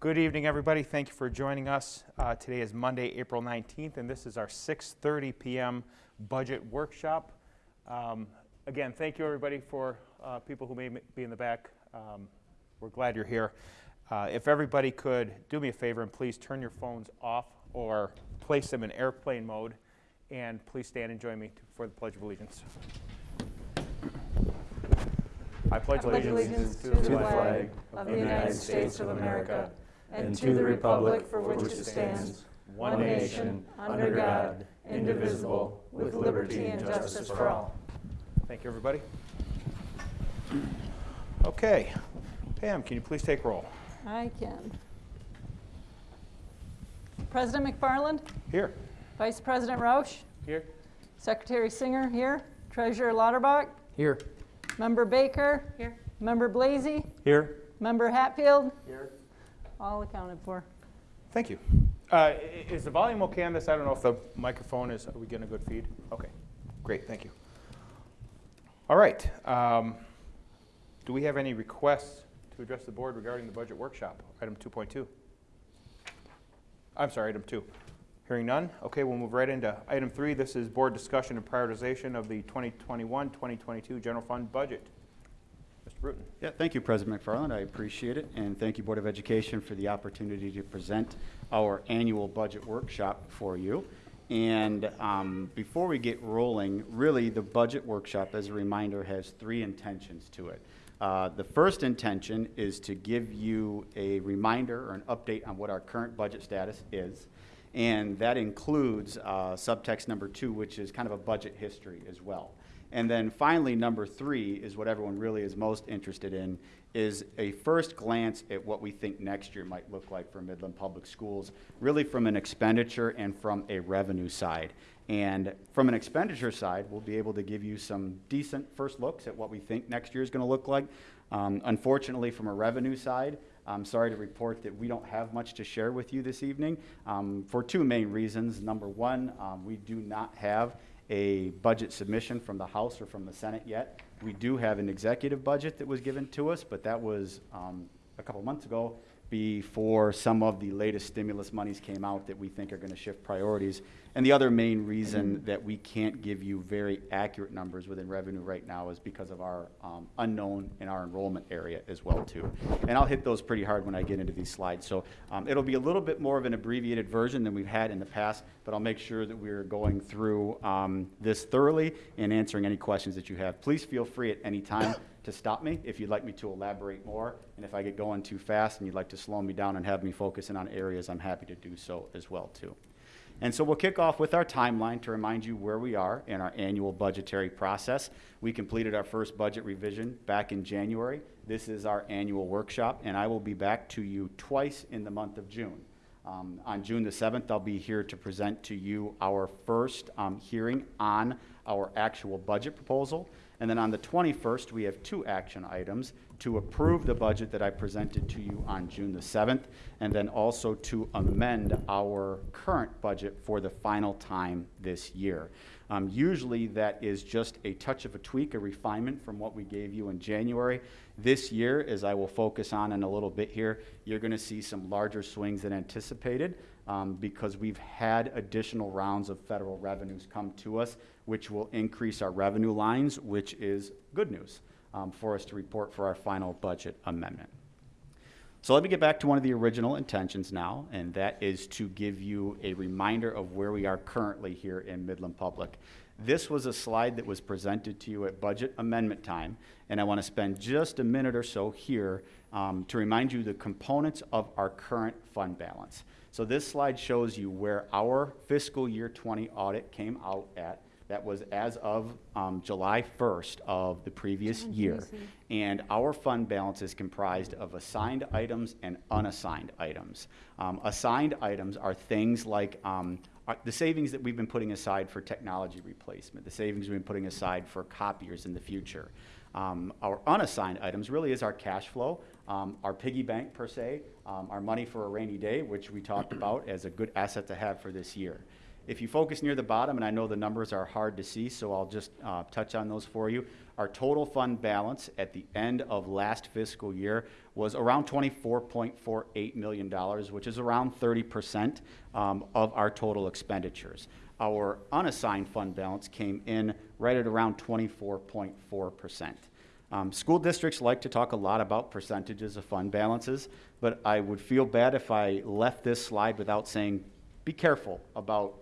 Good evening, everybody. Thank you for joining us. Uh, Today is Monday, April 19th, and this is our 6:30 PM Budget Workshop. Um, Again, thank you, everybody, for uh, people who may be in the back. Um, We're glad you're here. Uh, If everybody could do me a favor and please turn your phones off or place them in airplane mode, and please stand and join me to- for the Pledge of Allegiance. I pledge pledge allegiance to the flag of the United States of America and to the republic for which it stands, one nation, under God, indivisible, with liberty and justice for all. Thank you, everybody. Okay. Pam, can you please take roll? I can. President McFarland, Here. Vice President Roush, Here. Secretary Singer here, Treasurer Lauterbach, Here. Member Baker. Here. Member Blazy, Here. Member Hatfield, Here. All accounted for. Thank you. Uh, Is the volume okay on this? I don't know if the microphone is, are we getting a good feed? Okay, great, thank you. All right. um, Do we have any requests to address the board regarding the budget workshop? Item 2.2. I'm sorry, item 2. Hearing none? Okay, we'll move right into item 3. This is board discussion and prioritization of the 2021-2022 general fund budget. Mr. Bruton. Yeah, thank you, President McFarland. I appreciate it. And thank you, Board of Education, for the opportunity to present our annual budget workshop for you. And um, before we get rolling, really, the budget workshop, as a reminder, has three intentions to it. Uh, The first intention is to give you a reminder or an update on what our current budget status is. And that includes uh, subtext number two, which is kind of a budget history as well. And then finally, number three is what everyone really is most interested in, is a first glance at what we think next year might look like for Midland Public Schools, really from an expenditure and from a revenue side. And from an expenditure side, we'll be able to give you some decent first looks at what we think next year is going to look like. Um, unfortunately, from a revenue side, I'm sorry to report that we don't have much to share with you this evening um, for two main reasons. Number one, um, we do not have a budget submission from the House or from the Senate yet. We do have an executive budget that was given to us, but that was um, a couple months ago before some of the latest stimulus monies came out that we think are going to shift priorities. And the other main reason that we can't give you very accurate numbers within revenue right now is because of our um, unknown in our enrollment area as well too. And I'll hit those pretty hard when I get into these slides. So um, it'll be a little bit more of an abbreviated version than we've had in the past, but I'll make sure that we're going through um, this thoroughly and answering any questions that you have. Please feel free at any time to stop me if you'd like me to elaborate more. And if I get going too fast and you'd like to slow me down and have me focus in on areas, I'm happy to do so as well too. And so we'll kick off with our timeline to remind you where we are in our annual budgetary process. We completed our first budget revision back in January. This is our annual workshop, and I will be back to you twice in the month of June. Um, on June the 7th, I'll be here to present to you our first um, hearing on our actual budget proposal. And then on the 21st, we have two action items to approve the budget that I presented to you on June the 7th, and then also to amend our current budget for the final time this year. Um, usually that is just a touch of a tweak, a refinement from what we gave you in January. This year, as I will focus on in a little bit here, you're going to see some larger swings than anticipated um, because we've had additional rounds of federal revenues come to us, which will increase our revenue lines, which is good news um, for us to report for our final budget amendment. So let me get back to one of the original intentions now, and that is to give you a reminder of where we are currently here in Midland Public. This was a slide that was presented to you at budget amendment time, and I want to spend just a minute or so here um, to remind you the components of our current fund balance. So this slide shows you where our fiscal year 20 audit came out at. That was as of um, July 1st of the previous year. And our fund balance is comprised of assigned items and unassigned items. Um, assigned items are things like um, the savings that we've been putting aside for technology replacement, the savings we've been putting aside for copiers in the future. Um, our unassigned items really is our cash flow, um, our piggy bank per se, um, our money for a rainy day, which we talked about as a good asset to have for this year. If you focus near the bottom, and I know the numbers are hard to see, so I'll just uh, touch on those for you. Our total fund balance at the end of last fiscal year was around $24.48 million, which is around 30% um, of our total expenditures. Our unassigned fund balance came in right at around 24.4%. Um, school districts like to talk a lot about percentages of fund balances, but I would feel bad if I left this slide without saying, be careful about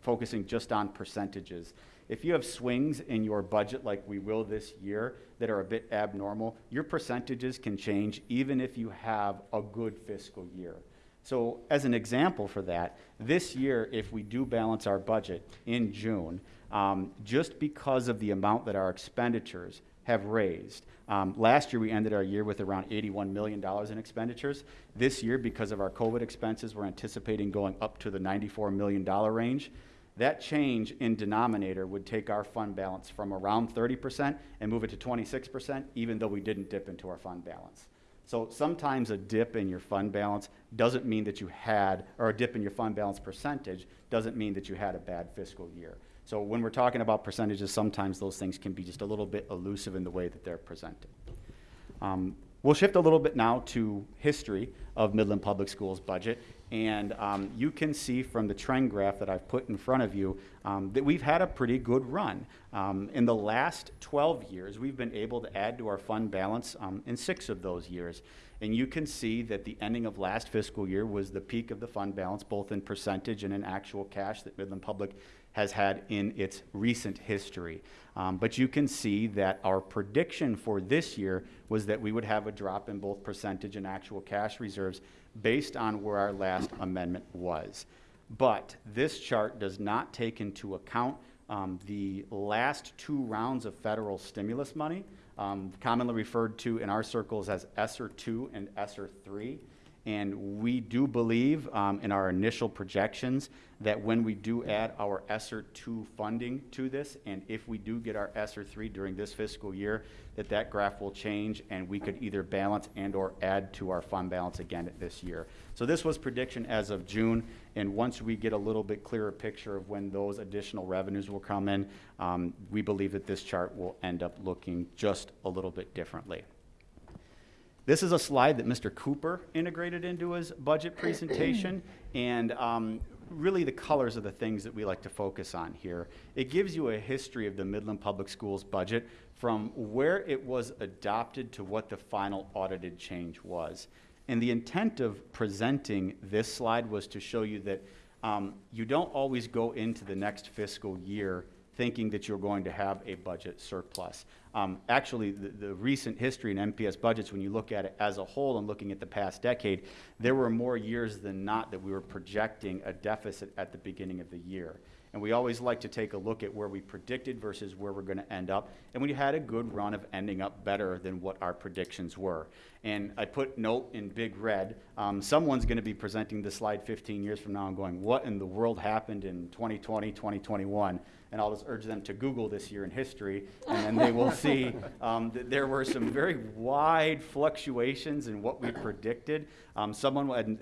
focusing just on percentages. If you have swings in your budget like we will this year that are a bit abnormal, your percentages can change even if you have a good fiscal year. So as an example for that, this year, if we do balance our budget in June, um, just because of the amount that our expenditures have raised. Um, last year, we ended our year with around $81 million in expenditures. This year, because of our COVID expenses, we're anticipating going up to the $94 million range. That change in denominator would take our fund balance from around 30% and move it to 26%, even though we didn't dip into our fund balance. So sometimes a dip in your fund balance doesn't mean that you had, or a dip in your fund balance percentage doesn't mean that you had a bad fiscal year. So when we're talking about percentages, sometimes those things can be just a little bit elusive in the way that they're presented. Um, we'll shift a little bit now to history of Midland Public Schools budget. And um, you can see from the trend graph that I've put in front of you um, that we've had a pretty good run. Um, in the last 12 years, we've been able to add to our fund balance um, in six of those years. And you can see that the ending of last fiscal year was the peak of the fund balance, both in percentage and in actual cash that Midland Public has had in its recent history. Um, but you can see that our prediction for this year was that we would have a drop in both percentage and actual cash reserves based on where our last amendment was. But this chart does not take into account um, the last two rounds of federal stimulus money, um, commonly referred to in our circles as ESSER 2 and ESSER 3. And we do believe um, in our initial projections that when we do add our ESSER 2 funding to this, and if we do get our ESSER 3 during this fiscal year, that that graph will change and we could either balance and or add to our fund balance again this year. So this was prediction as of June, and once we get a little bit clearer picture of when those additional revenues will come in, um, we believe that this chart will end up looking just a little bit differently. This is a slide that Mr. Cooper integrated into his budget presentation, and um, really the colors are the things that we like to focus on here. It gives you a history of the Midland Public Schools budget from where it was adopted to what the final audited change was. And the intent of presenting this slide was to show you that um, you don't always go into the next fiscal year thinking that you're going to have a budget surplus. Um, actually, the, the, recent history in MPS budgets, when you look at it as a whole and looking at the past decade, there were more years than not that we were projecting a deficit at the beginning of the year. And we always like to take a look at where we predicted versus where we're going to end up. And we had a good run of ending up better than what our predictions were. And I put note in big red. Um, someone's going to be presenting this slide 15 years from now and going, what in the world happened in 2020, 2021? And I'll just urge them to Google this year in history, and then they will see um, that there were some very wide fluctuations in what we predicted. Um, someone,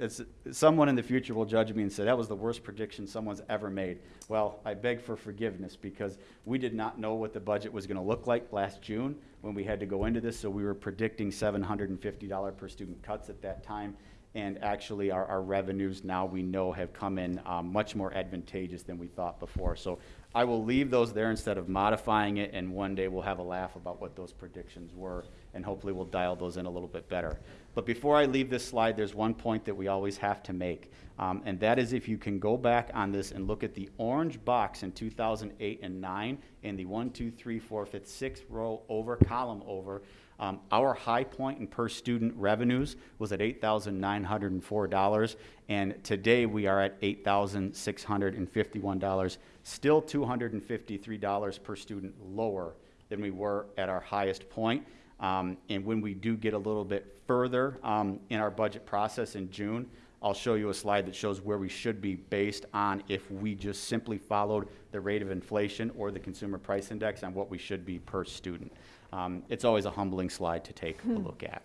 someone in the future will judge me and say, that was the worst prediction someone's ever made. Well, I beg for forgiveness because we did not know what the budget was going to look like last June when we had to go into this, so we were predicting $750 per student cuts at that time and actually our, our, revenues now we know have come in um, much more advantageous than we thought before. So I will leave those there instead of modifying it, and one day we'll have a laugh about what those predictions were, and hopefully we'll dial those in a little bit better. But before I leave this slide, there's one point that we always have to make, um, and that is if you can go back on this and look at the orange box in 2008 and 9 in the 1, 2, 3, 4, 5, 6 row over, column over, um, our high point in per student revenues was at $8,904, and today we are at $8,651, still $253 per student lower than we were at our highest point. Um, and when we do get a little bit further um, in our budget process in June, I'll show you a slide that shows where we should be based on if we just simply followed the rate of inflation or the consumer price index on what we should be per student. Um, it's always a humbling slide to take a look at.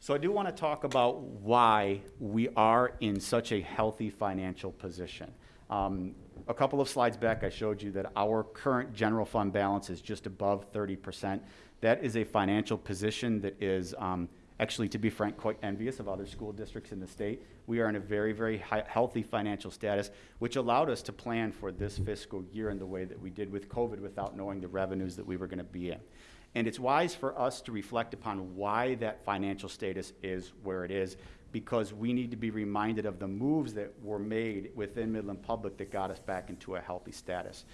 So I do want to talk about why we are in such a healthy financial position. Um, a couple of slides back, I showed you that our current general fund balance is just above 30%. That is a financial position that is um, actually, to be frank, quite envious of other school districts in the state. We are in a very, very high, healthy financial status, which allowed us to plan for this fiscal year in the way that we did with COVID without knowing the revenues that we were going to be in. And it's wise for us to reflect upon why that financial status is where it is, because we need to be reminded of the moves that were made within Midland Public that got us back into a healthy status.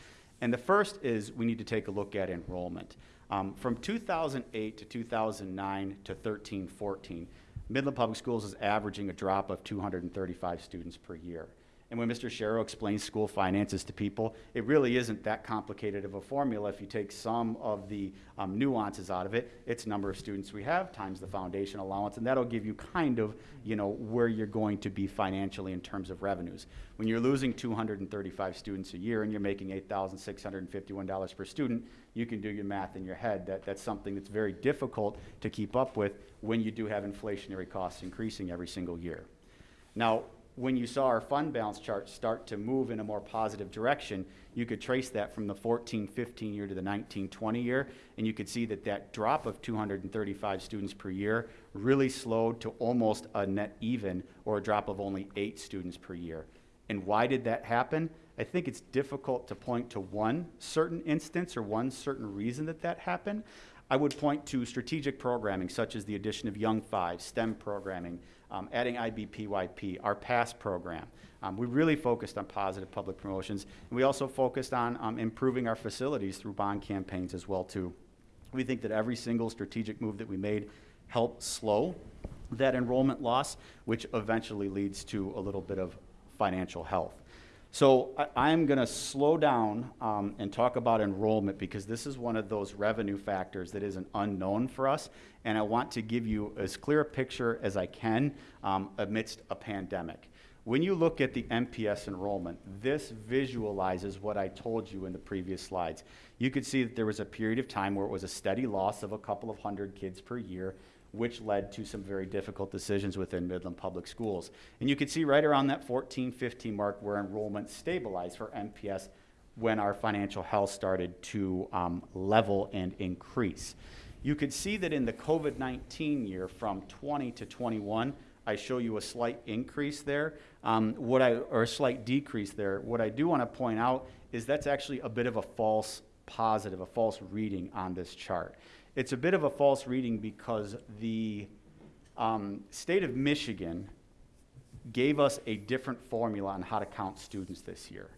And the first is we need to take a look at enrollment. Um, from 2008 to 2009 to 13, 14, Midland Public Schools is averaging a drop of 235 students per year. And when Mr. Sharrow explains school finances to people, it really isn't that complicated of a formula. If you take some of the um, nuances out of it, it's number of students we have times the foundation allowance, and that'll give you kind of, you know, where you're going to be financially in terms of revenues. When you're losing 235 students a year and you're making $8,651 per student, you can do your math in your head. That, that's something that's very difficult to keep up with when you do have inflationary costs increasing every single year. Now, when you saw our fund balance chart start to move in a more positive direction, you could trace that from the 14-15 year to the 19-20 year, and you could see that that drop of 235 students per year really slowed to almost a net even, or a drop of only eight students per year. And why did that happen? I think it's difficult to point to one certain instance or one certain reason that that happened. I would point to strategic programming, such as the addition of Young Five, STEM programming, um, adding IBPYP, our PASS program. Um, we really focused on positive public promotions, and we also focused on um, improving our facilities through bond campaigns as well too. We think that every single strategic move that we made helped slow that enrollment loss, which eventually leads to a little bit of financial health. So I, am going to slow down um, and talk about enrollment because this is one of those revenue factors that is an unknown for us, and I want to give you as clear a picture as I can um, amidst a pandemic. When you look at the MPS enrollment, this visualizes what I told you in the previous slides. You could see that there was a period of time where it was a steady loss of a couple of hundred kids per year, which led to some very difficult decisions within Midland Public Schools. And you can see right around that 14, 15 mark where enrollment stabilized for MPS when our financial health started to um, level and increase. You could see that in the COVID-19 year from 20 to 21, I show you a slight increase there, um, what I, or a slight decrease there. What I do want to point out is that's actually a bit of a false positive, a false reading on this chart. It's a bit of a false reading because the um, state of Michigan gave us a different formula on how to count students this year.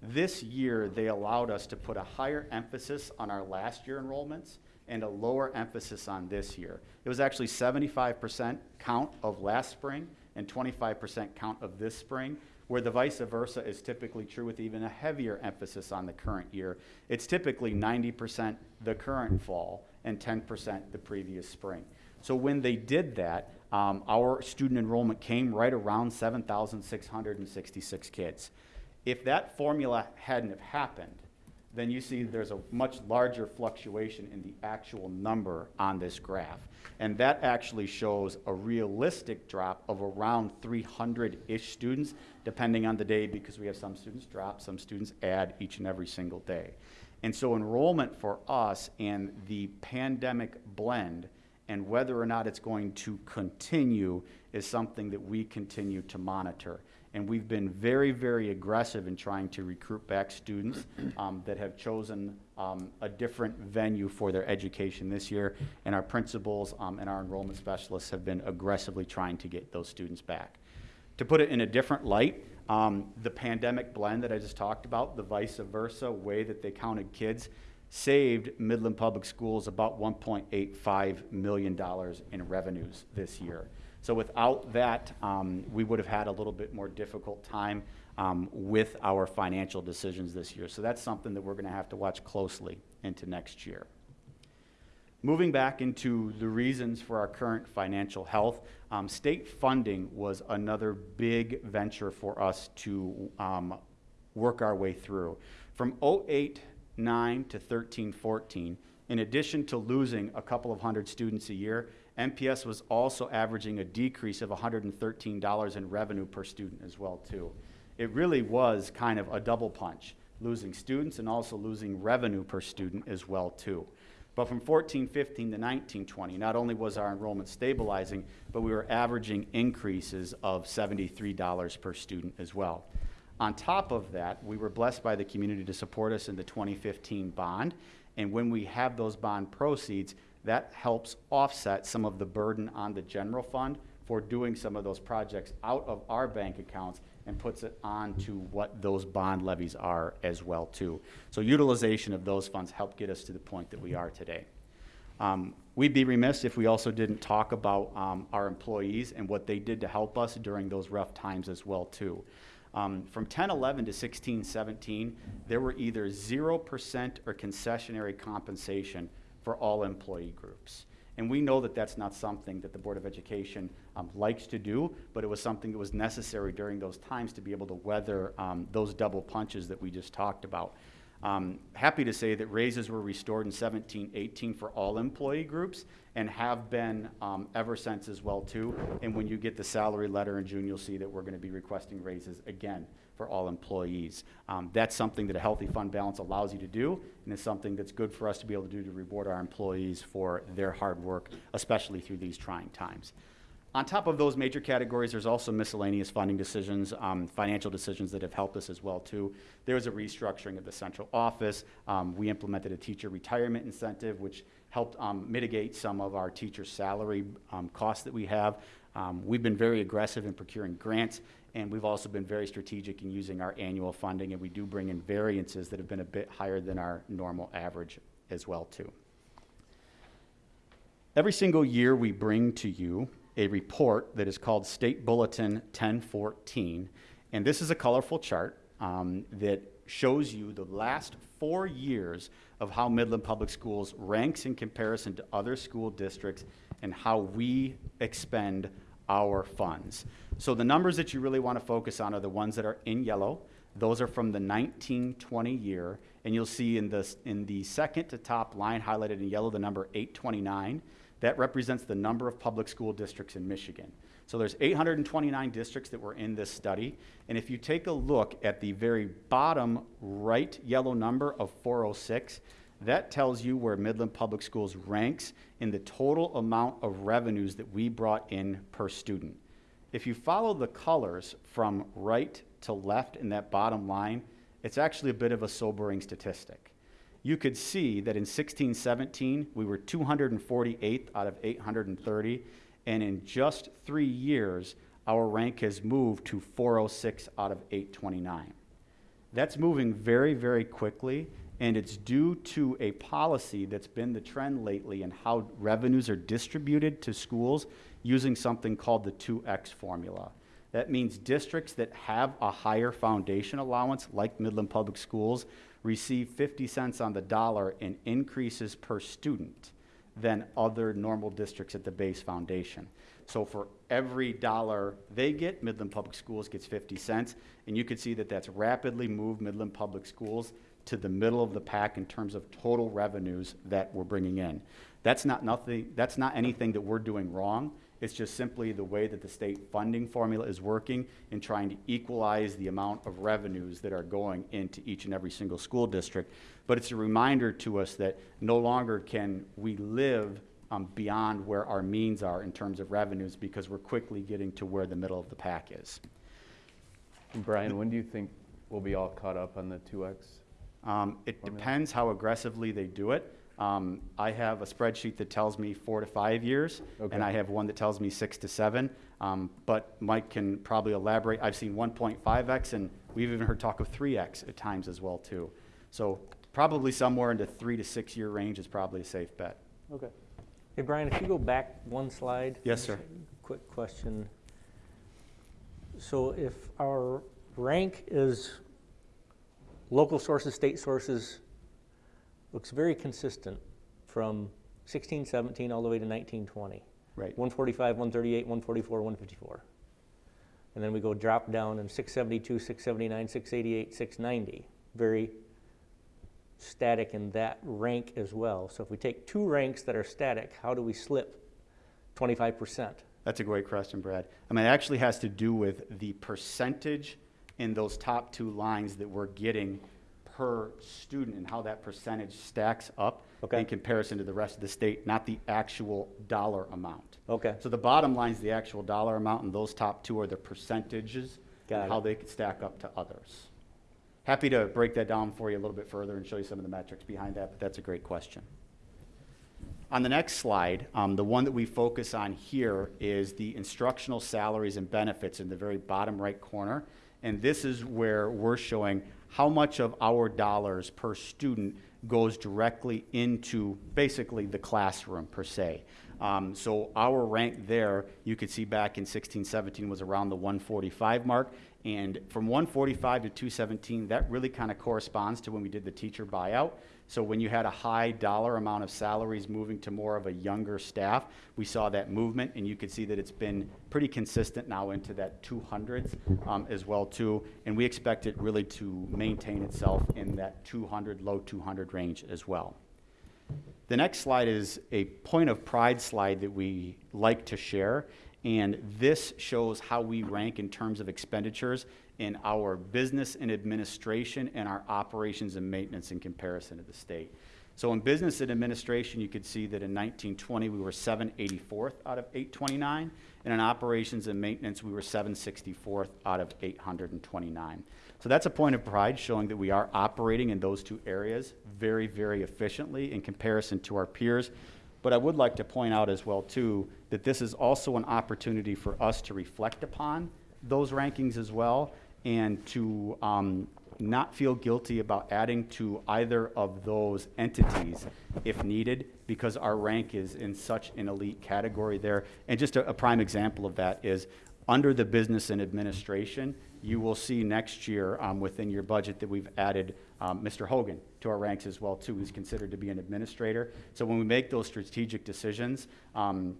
This year, they allowed us to put a higher emphasis on our last year enrollments and a lower emphasis on this year. It was actually 75% count of last spring and 25% count of this spring, where the vice versa is typically true with even a heavier emphasis on the current year. It's typically 90% the current fall and 10% the previous spring. So when they did that, um, our student enrollment came right around 7,666 kids. If that formula hadn't have happened, then you see there's a much larger fluctuation in the actual number on this graph. And that actually shows a realistic drop of around 300-ish students, depending on the day, because we have some students drop, some students add each and every single day. And so enrollment for us and the pandemic blend and whether or not it's going to continue is something that we continue to monitor. And we've been very, very aggressive in trying to recruit back students um, that have chosen um, a different venue for their education this year. And our principals um, and our enrollment specialists have been aggressively trying to get those students back. To put it in a different light, um, the pandemic blend that I just talked about, the vice versa way that they counted kids, saved Midland Public Schools about $1.85 million in revenues this year. So without that, um, we would have had a little bit more difficult time um, with our financial decisions this year. So that's something that we're going to have to watch closely into next year. Moving back into the reasons for our current financial health, um, state funding was another big venture for us to um, work our way through. From 08 9 to 13 14, in addition to losing a couple of hundred students a year, MPS was also averaging a decrease of $113 in revenue per student as well too. it really was kind of a double punch, losing students and also losing revenue per student as well too. But from 1415 to 1920, not only was our enrollment stabilizing, but we were averaging increases of $73 per student as well. On top of that, we were blessed by the community to support us in the 2015 bond. And when we have those bond proceeds, that helps offset some of the burden on the general fund for doing some of those projects out of our bank accounts and puts it on to what those bond levies are as well too. So utilization of those funds helped get us to the point that we are today. Um, We'd be remiss if we also didn't talk about um, our employees and what they did to help us during those rough times as well too. Um, From 10, 11 to 16, 17, there were either 0% or concessionary compensation for all employee groups. And we know that that's not something that the Board of Education um, likes to do, but it was something that was necessary during those times to be able to weather um, those double punches that we just talked about. Um, happy to say that raises were restored in 17, 18 for all employee groups and have been um, ever since as well too. And when you get the salary letter in June, you'll see that we're going to be requesting raises again for all employees. Um, that's something that a healthy fund balance allows you to do, and it's something that's good for us to be able to do to reward our employees for their hard work, especially through these trying times. On top of those major categories, there's also miscellaneous funding decisions, um, financial decisions that have helped us as well too. There was a restructuring of the central office. Um, we implemented a teacher retirement incentive, which helped um, mitigate some of our teacher salary um, costs that we have. Um, we've been very aggressive in procuring grants, and we've also been very strategic in using our annual funding, and we do bring in variances that have been a bit higher than our normal average as well too. Every single year, we bring to you a report that is called State Bulletin 1014. And this is a colorful chart um, that shows you the last four years of how Midland Public Schools ranks in comparison to other school districts and how we expend our funds. So the numbers that you really want to focus on are the ones that are in yellow. Those are from the 1920 year, and you'll see in the, in the second to top line highlighted in yellow the number 829. That represents the number of public school districts in Michigan. So there's 829 districts that were in this study. And if you take a look at the very bottom right yellow number of 406, that tells you where Midland Public Schools ranks in the total amount of revenues that we brought in per student. If you follow the colors from right to left in that bottom line, it's actually a bit of a sobering statistic you could see that in 1617, we were 248th out of 830, and in just three years, our rank has moved to 406 out of 829. That's moving very, very quickly, and it's due to a policy that's been the trend lately in how revenues are distributed to schools using something called the 2X formula. That means districts that have a higher foundation allowance, like Midland Public Schools, receive 50 cents on the dollar in increases per student than other normal districts at the base foundation. So for every dollar they get, Midland Public Schools gets 50 cents. And you can see that that's rapidly moved Midland Public Schools to the middle of the pack in terms of total revenues that we're bringing in. That's not nothing, that's not anything that we're doing wrong. It's just simply the way that the state funding formula is working in trying to equalize the amount of revenues that are going into each and every single school district. But it's a reminder to us that no longer can we live um, beyond where our means are in terms of revenues because we're quickly getting to where the middle of the pack is. Brian, when do you think we'll be all caught up on the 2X? Um, it Formula? depends how aggressively they do it. Um, I have a spreadsheet that tells me four to five years, Okay. and I have one that tells me six to seven. Um, but Mike can probably elaborate. I've seen 1.5x, and we've even heard talk of 3x at times as well too. So probably somewhere in the three to six year range is probably a safe bet. Okay. Hey, Brian, if you go back one slide. Yes, sir. Quick question. So if our rank is local sources, state sources, looks very consistent from 16, 17, all the way to 19, 20. Right. 145, 138, 144, 154. And then we go drop down in 672, 679, 688, 690. Very static in that rank as well. So if we take two ranks that are static, how do we slip 25%? That's a great question, Brad. I mean, it actually has to do with the percentage in those top two lines that we're getting per student and how that percentage stacks up Okay. in comparison to the rest of the state, not the actual dollar amount. Okay. So the bottom line is the actual dollar amount, and those top two are the percentages Got and how they could stack up to others. Happy to break that down for you a little bit further and show you some of the metrics behind that, but that's a great question. On the next slide, um, the one that we focus on here is the instructional salaries and benefits in the very bottom right corner. And this is where we're showing how much of our dollars per student goes directly into basically the classroom per se. Um, so our rank there, you could see back in 16, 17 was around the 145 mark. And from 145 to 217, that really kind of corresponds to when we did the teacher buyout. So when you had a high dollar amount of salaries moving to more of a younger staff, we saw that movement, and you could see that it's been pretty consistent now into that 200s um, as well too. And we expect it really to maintain itself in that 200, low 200 range as well. The next slide is a point of pride slide that we like to share, and this shows how we rank in terms of expenditures in our business and administration and our operations and maintenance in comparison to the state. So in business and administration, you could see that in 1920, we were 784th out of 829, and in operations and maintenance, we were 764th out of 829. So that's a point of pride, showing that we are operating in those two areas very, very efficiently in comparison to our peers. But I would like to point out as well, too, that this is also an opportunity for us to reflect upon those rankings as well and to um, not feel guilty about adding to either of those entities if needed, because our rank is in such an elite category there. And just a, a prime example of that is under the business and administration, you will see next year um, within your budget that we've added um, Mr. Hogan to our ranks as well too. He's considered to be an administrator. So when we make those strategic decisions, um,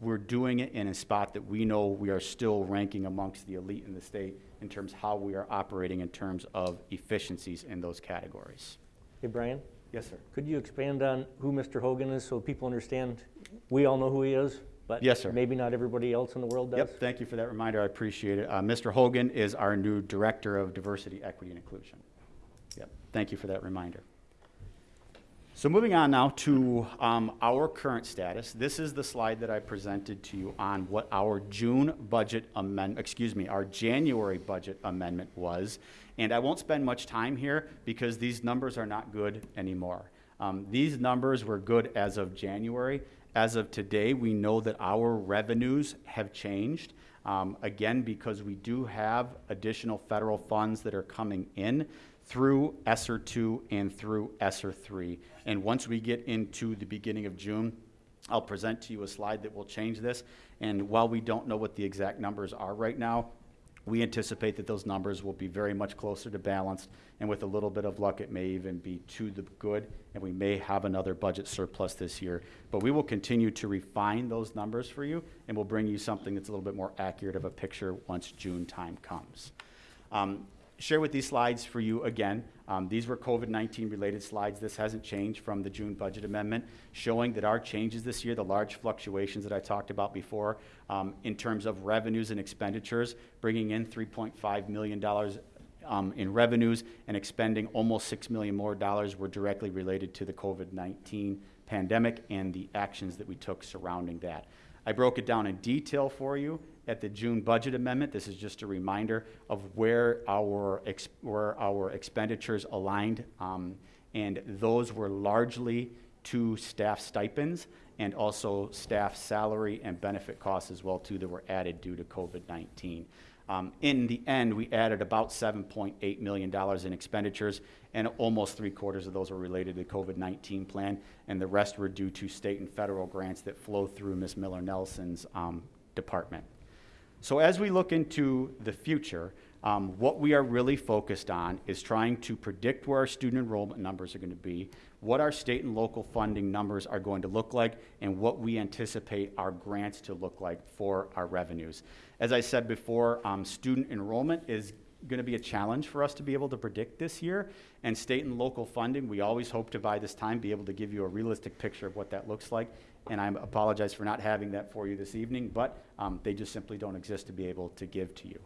we're doing it in a spot that we know we are still ranking amongst the elite in the state in terms of how we are operating in terms of efficiencies in those categories. Hey, Brian, Yes, sir. could you expand on who Mr. Hogan is so people understand? We all know who he is, but Yes, sir. maybe not everybody else in the world does? Yep, thank you for that reminder. I appreciate it. Uh, Mr. Hogan is our new Director of Diversity, Equity, and Inclusion. Yep, thank you for that reminder. So moving on now to um, our current status. This is the slide that I presented to you on what our June budget amend, excuse me, our January budget amendment was. And I won't spend much time here because these numbers are not good anymore. Um, these numbers were good as of January. As of today, we know that our revenues have changed. Um, again, because we do have additional federal funds that are coming in through ESSER 2 and through ESSER 3. And once we get into the beginning of June, I'll present to you a slide that will change this. And while we don't know what the exact numbers are right now, we anticipate that those numbers will be very much closer to balanced, and with a little bit of luck, it may even be to the good, and we may have another budget surplus this year. But we will continue to refine those numbers for you, and we'll bring you something that's a little bit more accurate of a picture once June time comes. Um, share with these slides for you again. Um, these were COVID-19 related slides. This hasn't changed from the June budget amendment, showing that our changes this year, the large fluctuations that I talked about before, um, in terms of revenues and expenditures, bringing in $3.5 million um, in revenues and expending almost 6 million more dollars were directly related to the COVID-19 pandemic and the actions that we took surrounding that. I broke it down in detail for you at the June budget amendment. This is just a reminder of where our, where our expenditures aligned. um, And those were largely to staff stipends and also staff salary and benefit costs as well too that were added due to COVID-19. Um, In the end, we added about $7.8 million in expenditures, and almost three quarters of those were related to the COVID-19 plan, and the rest were due to state and federal grants that flow through Ms. Miller Nelson's um, department. So as we look into the future, um, what we are really focused on is trying to predict where our student enrollment numbers are going to be, what our state and local funding numbers are going to look like, and what we anticipate our grants to look like for our revenues. As I said before, um, student enrollment is going to be a challenge for us to be able to predict this year. And state and local funding, we always hope to by this time be able to give you a realistic picture of what that looks like. And I apologize for not having that for you this evening, but um, they just simply don't exist to be able to give to you.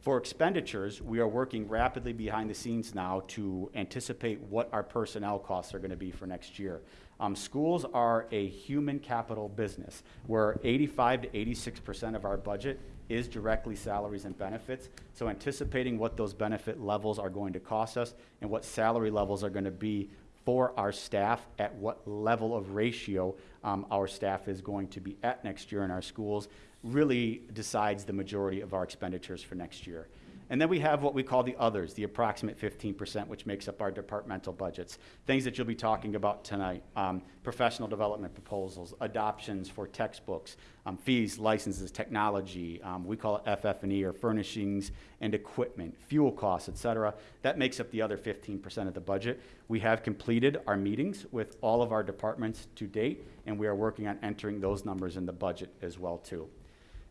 For expenditures, we are working rapidly behind the scenes now to anticipate what our personnel costs are going to be for next year. Um, schools are a human capital business where 85 to 86% of our budget is directly salaries and benefits. So anticipating what those benefit levels are going to cost us and what salary levels are going to be for our staff, at what level of ratio um, our staff is going to be at next year in our schools, really decides the majority of our expenditures for next year. And then we have what we call the others, the approximate 15%, which makes up our departmental budgets. Things that you'll be talking about tonight, um, professional development proposals, adoptions for textbooks, um, fees, licenses, technology, um, we call it FF&E or furnishings and equipment, fuel costs, et cetera. That makes up the other 15% of the budget. We have completed our meetings with all of our departments to date, and we are working on entering those numbers in the budget as well too.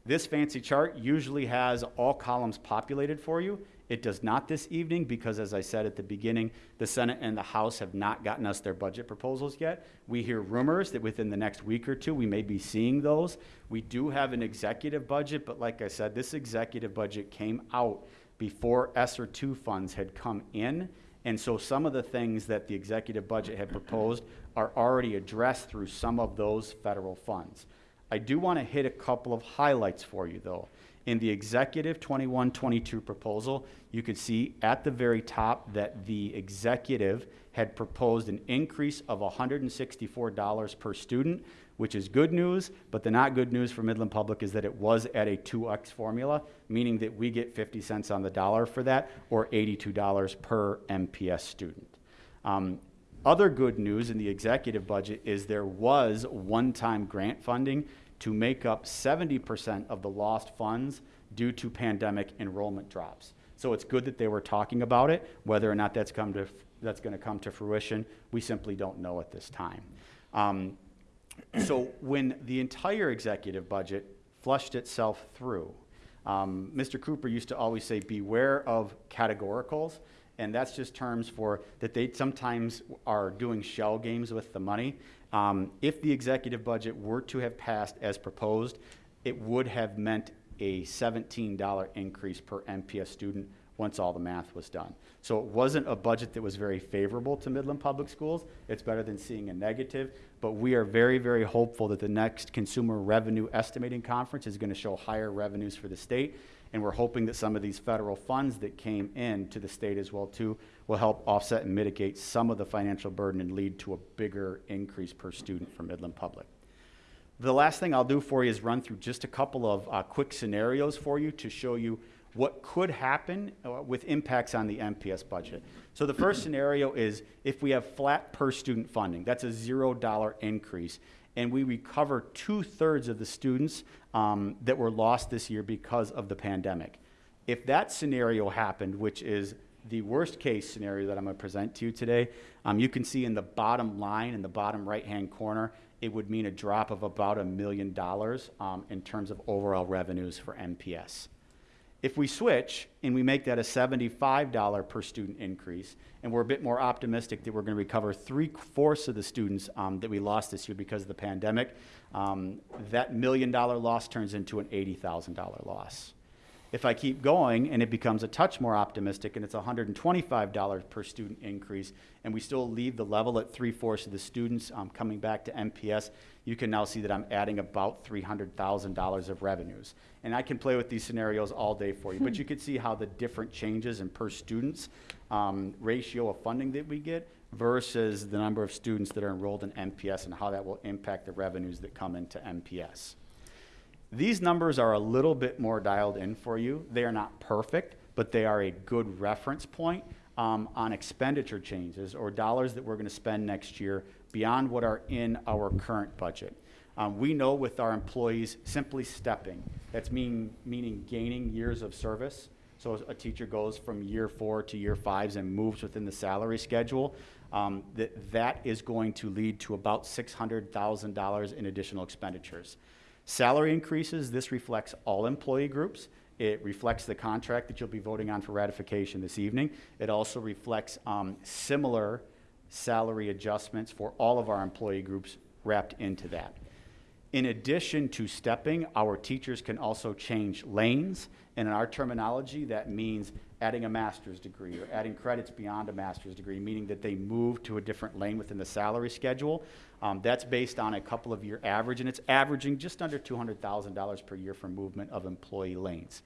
This fancy chart usually has all columns populated for you. It does not this evening because, as I said at the beginning, the Senate and the House have not gotten us their budget proposals yet. We hear rumors that within the next week or two, we may be seeing those. We do have an executive budget, but like I said, this executive budget came out before ESSER two funds had come in. And so some of the things that the executive budget had proposed are already addressed through some of those federal funds. I do want to hit a couple of highlights for you, though. In the executive 21-22 proposal, you could see at the very top that the executive had proposed an increase of $164 per student, which is good news, but the not good news for Midland Public is that it was at a 2x formula, meaning that we get 50 cents on the dollar for that, or $82 per MPS student. Um, other good news in the executive budget is there was one-time grant funding to make up 70% of the lost funds due to pandemic enrollment drops. So it's good that they were talking about it. Whether or not that's come to that's going to come to fruition, we simply don't know at this time. Um, so when the entire executive budget flushed itself through, um, Mr. Cooper used to always say, "Beware of categoricals." And that's just terms for that they sometimes are doing shell games with the money. Um, if the executive budget were to have passed as proposed, it would have meant a $17 increase per MPS student once all the math was done. So it wasn't a budget that was very favorable to Midland Public Schools. It's better than seeing a negative, but we are very, very hopeful that the next Consensus Revenue Estimating Conference is going to show higher revenues for the state and we're hoping that some of these federal funds that came in to the state as well too will help offset and mitigate some of the financial burden and lead to a bigger increase per student for Midland Public. The last thing I'll do for you is run through just a couple of uh, quick scenarios for you to show you what could happen uh, with impacts on the MPS budget. So the first scenario is if we have flat per student funding, that's a zero dollar increase and we recover two thirds of the students um, that were lost this year because of the pandemic. If that scenario happened, which is the worst case scenario that I'm going to present to you today, um, you can see in the bottom line, in the bottom right hand corner, it would mean a drop of about a million dollars um, in terms of overall revenues for MPS. If we switch and we make that a $75 per student increase, and we're a bit more optimistic that we're going to recover three-fourths of the students um, that we lost this year because of the pandemic, um, that million dollar loss turns into an $80,000 loss. If I keep going and it becomes a touch more optimistic and it's $125 per student increase and we still leave the level at three-fourths of the students um, coming back to MPS, you can now see that I'm adding about $300,000 of revenues. And I can play with these scenarios all day for you, but you can see how the different changes in per students um, ratio of funding that we get versus the number of students that are enrolled in MPS and how that will impact the revenues that come into MPS. These numbers are a little bit more dialed in for you. They are not perfect, but they are a good reference point um, on expenditure changes or dollars that we're going to spend next year beyond what are in our current budget. Um, we know with our employees simply stepping, that's mean, meaning gaining years of service. So a teacher goes from year four to year fives and moves within the salary schedule. Um, that, that is going to lead to about $600,000 in additional expenditures. Salary increases, this reflects all employee groups. It reflects the contract that you'll be voting on for ratification this evening. It also reflects um, similar salary adjustments for all of our employee groups wrapped into that. In addition to stepping, our teachers can also change lanes. And in our terminology, that means adding a master's degree or adding credits beyond a master's degree, meaning that they move to a different lane within the salary schedule. Um, that's based on a couple of year average, and it's averaging just under $200,000 per year for movement of employee lanes.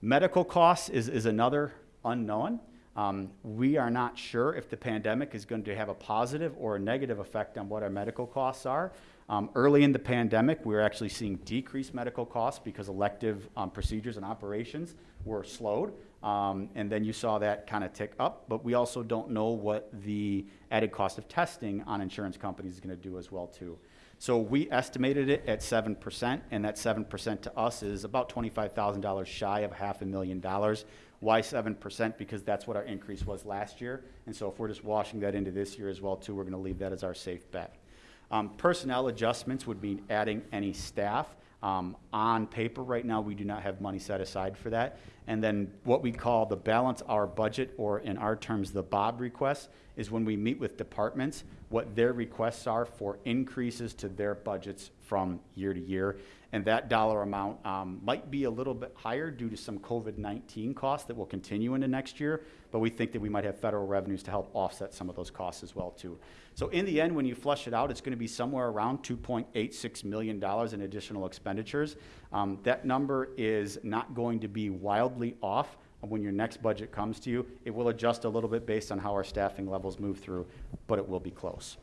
Medical costs is, is another unknown. Um, we are not sure if the pandemic is going to have a positive or a negative effect on what our medical costs are. Um, early in the pandemic, we were actually seeing decreased medical costs because elective um, procedures and operations were slowed. Um, and then you saw that kind of tick up, but we also don't know what the added cost of testing on insurance companies is going to do as well too. So we estimated it at seven percent, and that seven percent to us is about twenty-five thousand dollars shy of half a million dollars. Why seven percent? Because that's what our increase was last year, and so if we're just washing that into this year as well too, we're gonna leave that as our safe bet. Um, personnel adjustments would mean adding any staff. Um, on paper, right now, we do not have money set aside for that. And then what we call the balance our budget, or in our terms, the Bob request, is when we meet with departments, what their requests are for increases to their budgets from year to year. And that dollar amount um, might be a little bit higher due to some COVID-19 costs that will continue into next year, but we think that we might have federal revenues to help offset some of those costs as well too. So in the end, when you flush it out, it's going to be somewhere around $2.86 million in additional expenditures. Um, that number is not going to be wildly off when your next budget comes to you. It will adjust a little bit based on how our staffing levels move through, but it will be close.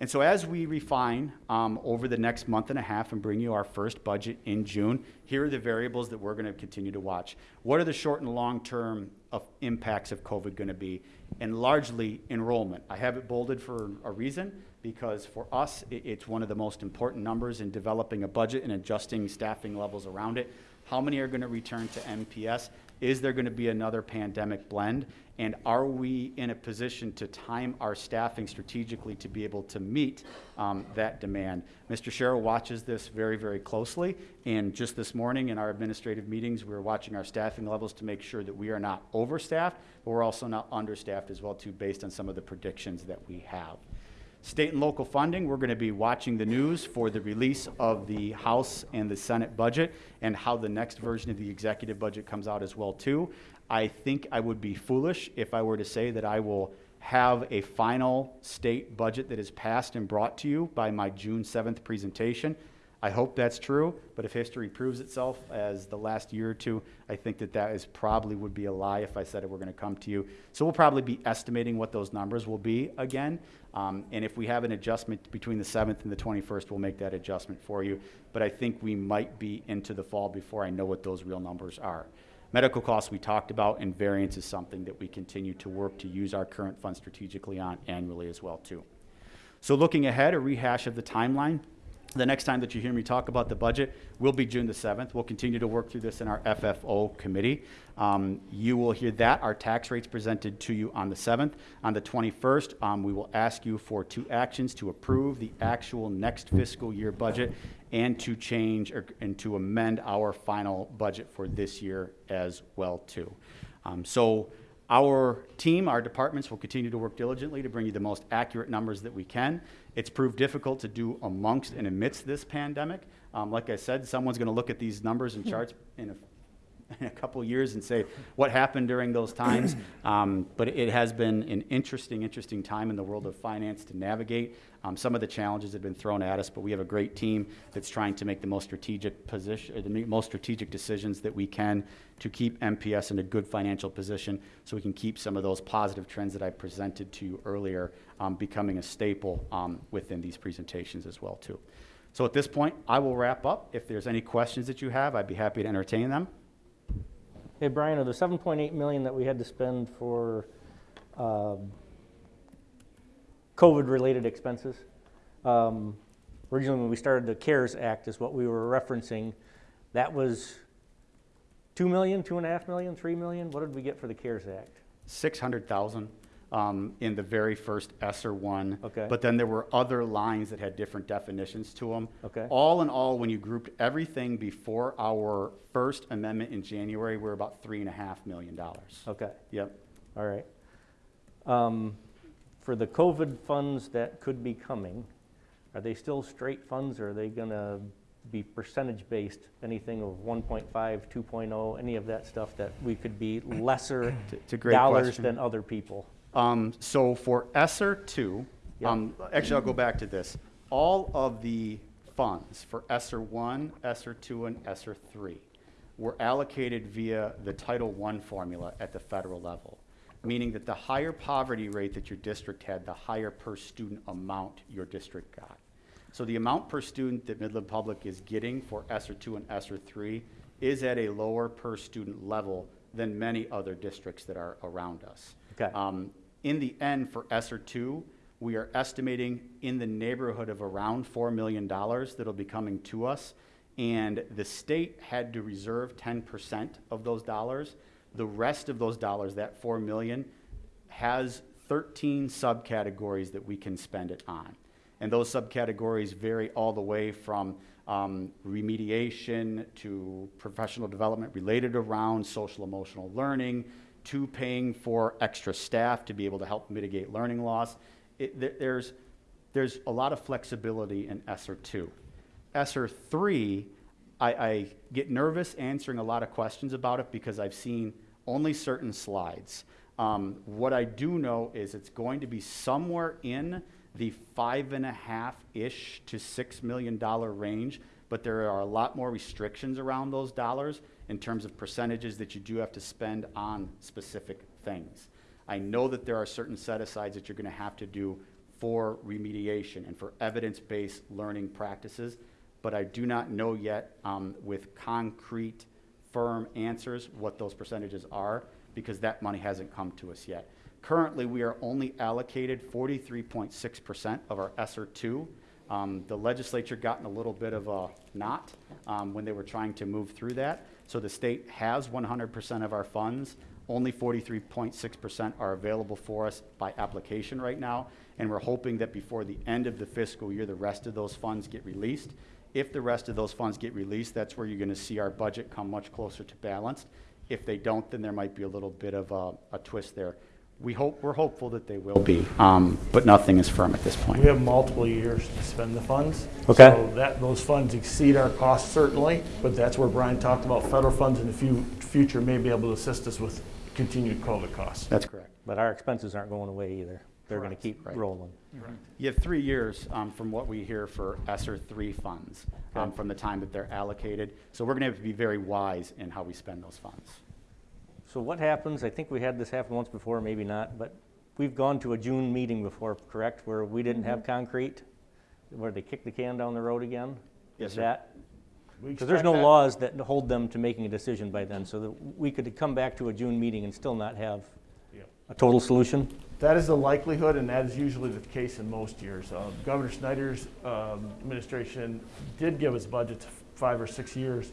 And so as we refine um, over the next month and a half and bring you our first budget in June, here are the variables that we're going to continue to watch. What are the short and long-term of impacts of COVID going to be? And largely enrollment. I have it bolded for a reason because for us, it, it's one of the most important numbers in developing a budget and adjusting staffing levels around it. How many are going to return to MPS? Is there going to be another pandemic blend? And are we in a position to time our staffing strategically to be able to meet um, that demand? Mr. Sherrill watches this very, very closely. And just this morning in our administrative meetings, we were watching our staffing levels to make sure that we are not overstaffed, but we're also not understaffed as well too, based on some of the predictions that we have. State and local funding, we're going to be watching the news for the release of the House and the Senate budget and how the next version of the executive budget comes out as well too. I think I would be foolish if I were to say that I will have a final state budget that is passed and brought to you by my June 7th presentation. I hope that's true, but if history proves itself as the last year or two, I think that that is probably would be a lie if I said it were going to come to you. So we'll probably be estimating what those numbers will be again. Um, and if we have an adjustment between the 7th and the 21st, we'll make that adjustment for you. But I think we might be into the fall before I know what those real numbers are. Medical costs we talked about, and variance is something that we continue to work to use our current fund strategically on annually as well too. So looking ahead, a rehash of the timeline. The next time that you hear me talk about the budget will be June the 7th. We'll continue to work through this in our FFO committee. Um, you will hear that, our tax rates presented to you on the 7th. On the 21st, um, we will ask you for two actions to approve the actual next fiscal year budget and to change or, and to amend our final budget for this year as well too. Um, so our team, our departments will continue to work diligently to bring you the most accurate numbers that we can. It's proved difficult to do amongst and amidst this pandemic. Um, like I said, someone's going to look at these numbers and charts in a in a couple years and say what happened during those times. Um, but it has been an interesting, interesting time in the world of finance to navigate. Um, some of the challenges have been thrown at us, but we have a great team that's trying to make the most strategic position, the most strategic decisions that we can to keep MPS in a good financial position, so we can keep some of those positive trends that I presented to you earlier um, becoming a staple um, within these presentations as well too. So at this point, I will wrap up. If there's any questions that you have, I'd be happy to entertain them. Hey, Brian, of the 7.8 million that we had to spend for um, COVID-related expenses, um, originally when we started the CARES Act is what we were referencing. That was 2 million, 2.5 million, 3 million? What did we get for the CARES Act? 600,000 um, in the very first ESSER one. Okay. But then there were other lines that had different definitions to them. Okay. All in all, when you grouped everything before our first amendment in January, we're about three and a half million dollars. Okay, Yep. all right. Um, For the COVID funds that could be coming, Are they still straight funds, or are they gonna be percentage-based? Anything of 1.5, 2.0, oh, any of that stuff that we could be lesser It's a great dollars question. than other people? Um, so for ESSER two, Yeah. um, actually, I'll go back to this. All of the funds for ESSER one, ESSER two, and ESSER three were allocated via the Title I formula at the federal level, meaning that the higher poverty rate that your district had, the higher per student amount your district got. So the amount per student that Midland Public is getting for ESSER two and ESSER three is at a lower per student level than many other districts that are around us. Okay. Um, In the end, for ESSER two, we are estimating in the neighborhood of around $4 million that'll be coming to us. And the state had to reserve 10% of those dollars. The rest of those dollars, that 4 million, has 13 subcategories that we can spend it on. And those subcategories vary all the way from um, remediation to professional development related around social emotional learning to paying for extra staff to be able to help mitigate learning loss. It, there- there's, there's a lot of flexibility in ESSER two. ESSER three, I, I get nervous answering a lot of questions about it because I've seen only certain slides. Um, what I do know is it's going to be somewhere in the five and a half-ish to six million dollar range, but there are a lot more restrictions around those dollars in terms of percentages that you do have to spend on specific things. I know that there are certain set-asides that you're gonna have to do for remediation and for evidence-based learning practices, but I do not know yet um, with concrete, firm answers what those percentages are, because that money hasn't come to us yet. Currently, we are only allocated forty-three point six percent of our ESSER two. Um, The legislature got in a little bit of a knot um, when they were trying to move through that. So the state has one hundred percent of our funds. Only forty-three point six percent are available for us by application right now. And we're hoping that before the end of the fiscal year, the rest of those funds get released. If the rest of those funds get released, that's where you're gonna see our budget come much closer to balanced. If they don't, then there might be a little bit of a, a twist there. We hope, we're hopeful that they will be, um, but nothing is firm at this point. We have multiple years to spend the funds. Okay. So that, those funds exceed our costs certainly, but that's where Brian talked about federal funds in the fu- future may be able to assist us with continued COVID costs. That's correct. But our expenses aren't going away either. They're gonna Correct. keep Right. rolling. You have three years, um, from what we hear for ESSER three funds, um, from the time that they're allocated. So we're gonna have to be very wise in how we spend those funds. So what happens, I think we had this happen once before, maybe not, but we've gone to a June meeting before, correct, where we didn't have concrete? Where they kicked the can down the road again? Yes, Is sir. that, because there's no that- laws that hold them to making a decision by then, so that we could come back to a June meeting and still not have Yeah. A total solution? That is the likelihood, and that is usually the case in most years. Uh, Governor Snyder's um, administration did give us budgets five or six years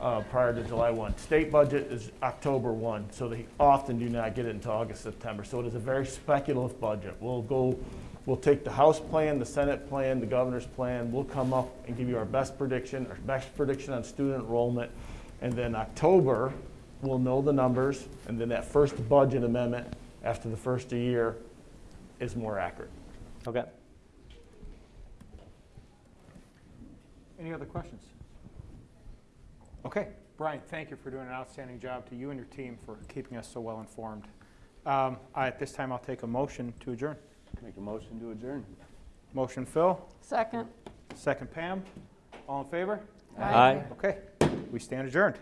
uh, prior to July 1. State budget is October 1, so they often do not get it until August, September. So it is a very speculative budget. We'll go, we'll take the House plan, the Senate plan, the governor's plan, we'll come up and give you our best prediction, our best prediction on student enrollment, and then October, we'll know the numbers, and then that first budget amendment after the first year is more accurate. Okay. Any other questions? Okay, Brian, thank you for doing an outstanding job to you and your team for keeping us so well informed. Um, I- At this time, I'll take a motion to adjourn. Make a motion to adjourn. Motion Phil, Second. second Pam. All in favor? Aye. Okay, we stand adjourned.